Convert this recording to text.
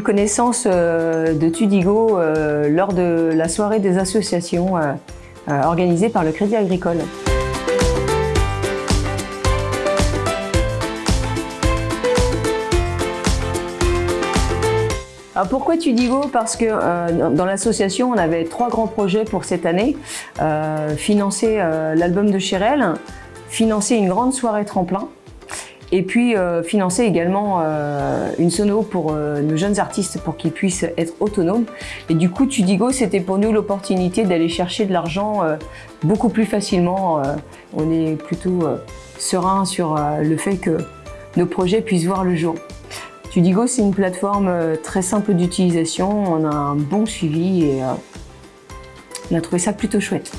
connaissance de Tudigo lors de la soirée des associations organisée par le Crédit Agricole. Alors pourquoi Tudigo? Parce que euh, dans l'association, on avait trois grands projets pour cette année. Euh, financer euh, l'album de Chérel, financer une grande soirée tremplin, et puis financer également une sono pour nos jeunes artistes pour qu'ils puissent être autonomes. Et du coup, Tudigo, c'était pour nous l'opportunité d'aller chercher de l'argent beaucoup plus facilement. on est plutôt serein sur le fait que nos projets puissent voir le jour. Tudigo, c'est une plateforme euh, très simple d'utilisation, on a un bon suivi et euh, on a trouvé ça plutôt chouette.